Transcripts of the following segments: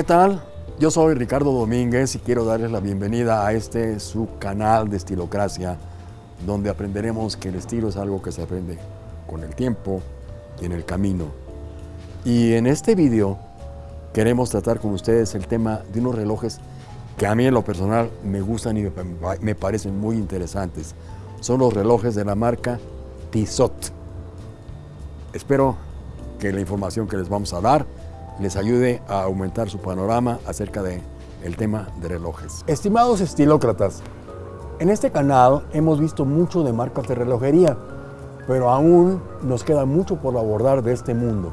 ¿qué tal? Yo soy Ricardo Domínguez y quiero darles la bienvenida a este su canal de Estilocracia, donde aprenderemos que el estilo es algo que se aprende con el tiempo y en el camino. Y en este video queremos tratar con ustedes el tema de unos relojes que a mí en lo personal me gustan y me parecen muy interesantes. Son los relojes de la marca Tissot. Espero que la información que les vamos a dar les ayude a aumentar su panorama acerca del el tema de relojes. Estimados estilócratas, en este canal hemos visto mucho de marcas de relojería, pero aún nos queda mucho por abordar de este mundo.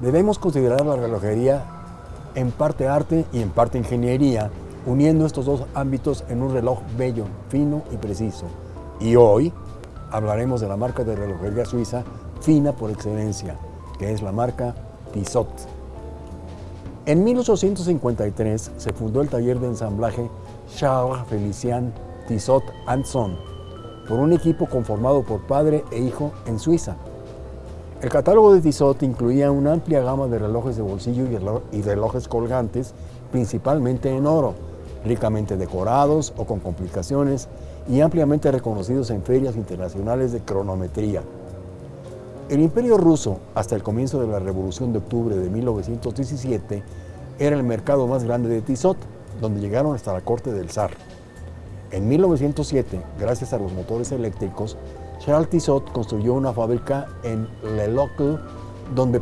Debemos considerar la relojería en parte arte y en parte ingeniería, uniendo estos dos ámbitos en un reloj bello, fino y preciso. Y hoy hablaremos de la marca de relojería suiza fina por excelencia, que es la marca Tissot. En 1853 se fundó el taller de ensamblaje Charles Felicien Tissot Son por un equipo conformado por padre e hijo en Suiza. El catálogo de Tissot incluía una amplia gama de relojes de bolsillo y relojes colgantes, principalmente en oro, ricamente decorados o con complicaciones y ampliamente reconocidos en ferias internacionales de cronometría. El imperio ruso, hasta el comienzo de la Revolución de Octubre de 1917, era el mercado más grande de Tissot, donde llegaron hasta la corte del zar. En 1907, gracias a los motores eléctricos, Charles Tissot construyó una fábrica en Le Locle, donde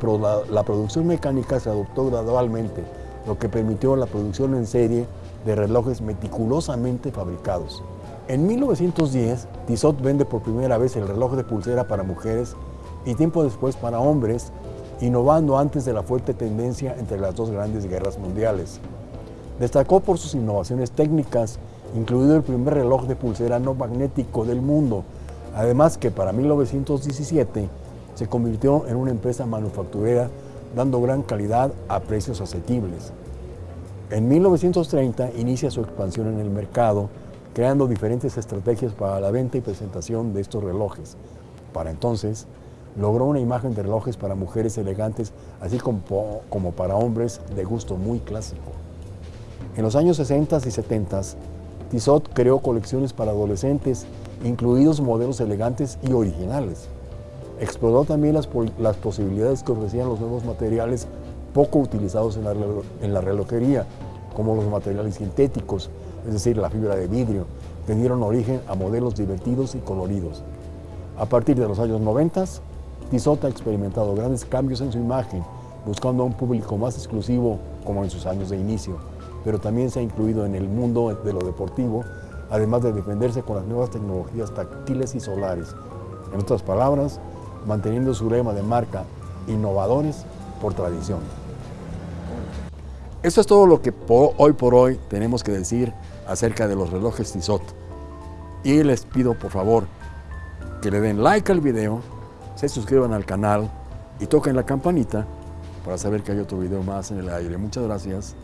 la producción mecánica se adoptó gradualmente, lo que permitió la producción en serie de relojes meticulosamente fabricados. En 1910, Tissot vende por primera vez el reloj de pulsera para mujeres y tiempo después para hombres, innovando antes de la fuerte tendencia entre las dos grandes guerras mundiales. Destacó por sus innovaciones técnicas, incluido el primer reloj de pulsera no magnético del mundo, además que para 1917 se convirtió en una empresa manufacturera dando gran calidad a precios asequibles. En 1930 inicia su expansión en el mercado, creando diferentes estrategias para la venta y presentación de estos relojes. Para entonces, logró una imagen de relojes para mujeres elegantes, así como, como para hombres de gusto muy clásico. En los años 60 y 70, Tissot creó colecciones para adolescentes, incluidos modelos elegantes y originales. Exploró también las, las posibilidades que ofrecían los nuevos materiales poco utilizados en la, en la relojería, como los materiales sintéticos, es decir, la fibra de vidrio, que dieron origen a modelos divertidos y coloridos. A partir de los años 90, Tissot ha experimentado grandes cambios en su imagen, buscando a un público más exclusivo como en sus años de inicio, pero también se ha incluido en el mundo de lo deportivo, además de defenderse con las nuevas tecnologías táctiles y solares. En otras palabras, manteniendo su lema de marca innovadores por tradición. Eso es todo lo que hoy por hoy tenemos que decir acerca de los relojes Tissot. Y les pido por favor que le den like al video, se suscriban al canal y toquen la campanita para saber que hay otro video más en el aire. Muchas gracias.